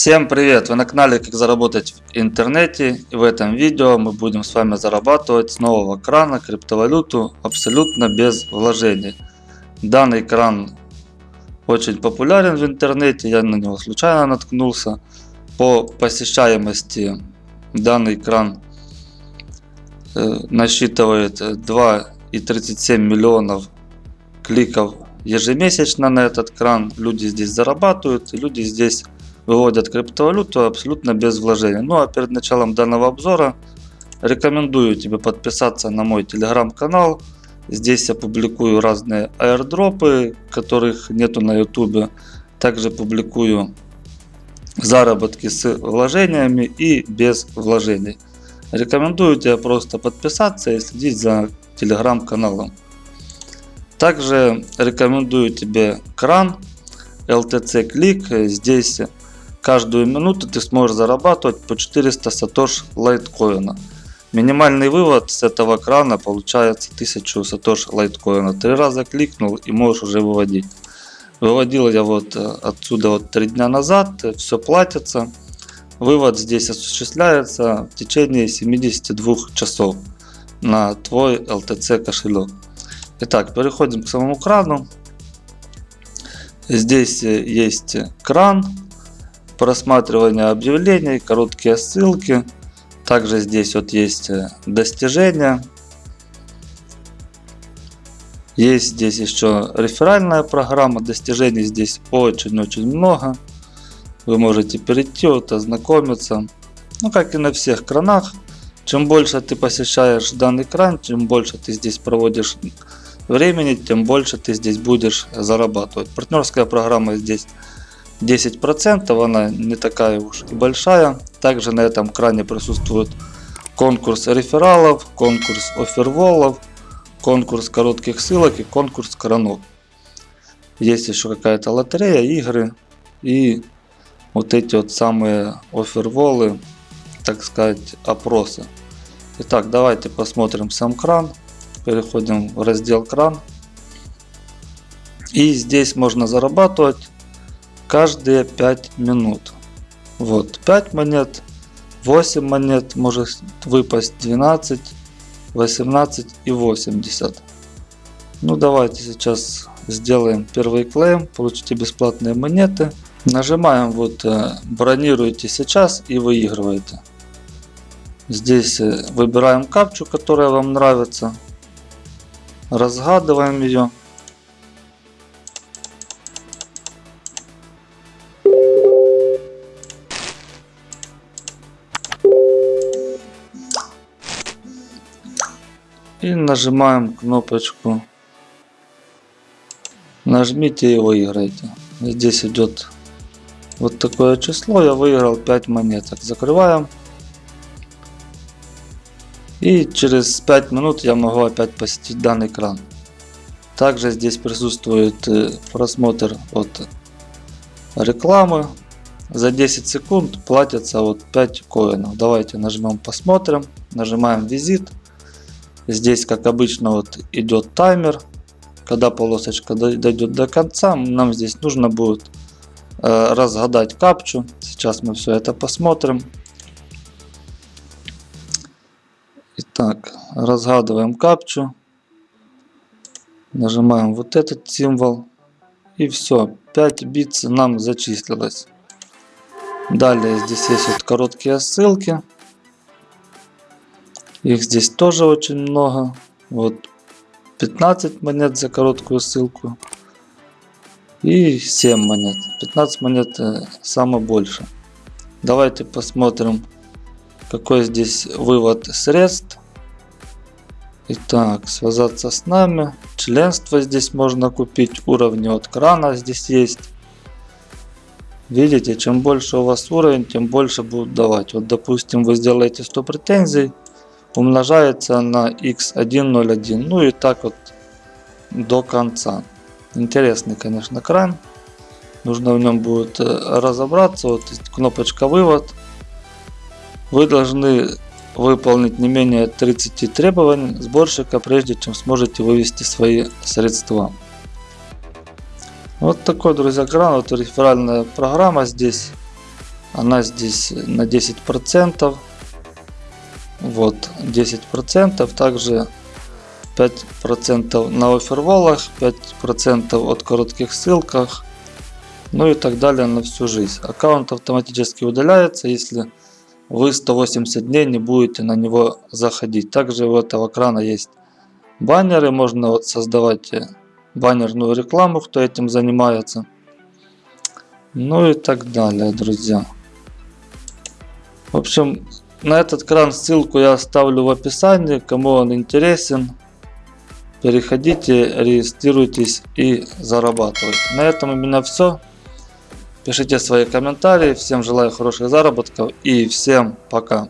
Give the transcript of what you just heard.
Всем привет! Вы на канале Как заработать в интернете и в этом видео мы будем с вами зарабатывать с нового крана криптовалюту абсолютно без вложений. Данный кран очень популярен в интернете, я на него случайно наткнулся. По посещаемости данный кран э, насчитывает 2,37 миллионов кликов ежемесячно на этот кран. Люди здесь зарабатывают, люди здесь выводят криптовалюту абсолютно без вложений. Ну а перед началом данного обзора рекомендую тебе подписаться на мой телеграм-канал. Здесь я публикую разные аирдропы, которых нету на ютубе. Также публикую заработки с вложениями и без вложений. Рекомендую тебе просто подписаться и следить за телеграм-каналом. Также рекомендую тебе кран LTC Click. Здесь Каждую минуту ты сможешь зарабатывать по 400 сатош лайткоина. Минимальный вывод с этого крана получается 1000 сатош лайткоина. Три раза кликнул и можешь уже выводить. Выводил я вот э, отсюда вот 3 дня назад, все платится. Вывод здесь осуществляется в течение 72 часов на твой LTC кошелек. Итак, переходим к самому крану. Здесь э, есть кран просматривание объявлений, короткие ссылки. Также здесь вот есть э, достижения. Есть здесь еще реферальная программа. Достижений здесь очень-очень много. Вы можете перейти, вот, ознакомиться. Ну, как и на всех кранах. Чем больше ты посещаешь данный кран, чем больше ты здесь проводишь времени, тем больше ты здесь будешь зарабатывать. Партнерская программа здесь 10%, она не такая уж и большая. Также на этом кране присутствует конкурс рефералов, конкурс оферволов, конкурс коротких ссылок и конкурс кранов. Есть еще какая-то лотерея, игры и вот эти вот самые оферволы, так сказать, опросы. Итак, давайте посмотрим сам кран. Переходим в раздел кран. И здесь можно зарабатывать каждые 5 минут. Вот 5 монет, 8 монет может выпасть 12, 18 и 80. Ну давайте сейчас сделаем первый клейм, получите бесплатные монеты. Нажимаем вот э, бронируйте сейчас и выигрываете. Здесь э, выбираем капчу, которая вам нравится. Разгадываем ее. И нажимаем кнопочку. Нажмите и выиграйте. Здесь идет вот такое число. Я выиграл 5 монеток. Закрываем. И через 5 минут я могу опять посетить данный экран. Также здесь присутствует э, просмотр от рекламы. За 10 секунд платится вот 5 коинов. Давайте нажмем посмотрим. Нажимаем визит. Здесь, как обычно, вот идет таймер. Когда полосочка дойдет до конца, нам здесь нужно будет э, разгадать капчу. Сейчас мы все это посмотрим. Итак, разгадываем капчу. Нажимаем вот этот символ. И все, 5 бит нам зачислилось. Далее здесь есть вот короткие ссылки. Их здесь тоже очень много. Вот 15 монет за короткую ссылку. И 7 монет. 15 монет э, самое больше. Давайте посмотрим, какой здесь вывод средств. Итак, связаться с нами. Членство здесь можно купить. Уровни от крана здесь есть. Видите, чем больше у вас уровень, тем больше будут давать. Вот допустим вы сделаете 100 претензий умножается на x101. Ну и так вот до конца. Интересный, конечно, кран. Нужно в нем будет э, разобраться. Вот кнопочка вывод. Вы должны выполнить не менее 30 требований сборщика, прежде чем сможете вывести свои средства. Вот такой, друзья, кран. Вот реферальная программа здесь. Она здесь на 10%. Вот 10%. Также 5% на оферволах, 5% от коротких ссылках. Ну и так далее на всю жизнь. Аккаунт автоматически удаляется, если вы 180 дней не будете на него заходить. Также у этого крана есть баннеры. Можно вот создавать э, баннерную рекламу, кто этим занимается. Ну и так далее, друзья. В общем, на этот кран ссылку я оставлю в описании. Кому он интересен, переходите, регистрируйтесь и зарабатывайте. На этом у меня все. Пишите свои комментарии. Всем желаю хороших заработков и всем пока.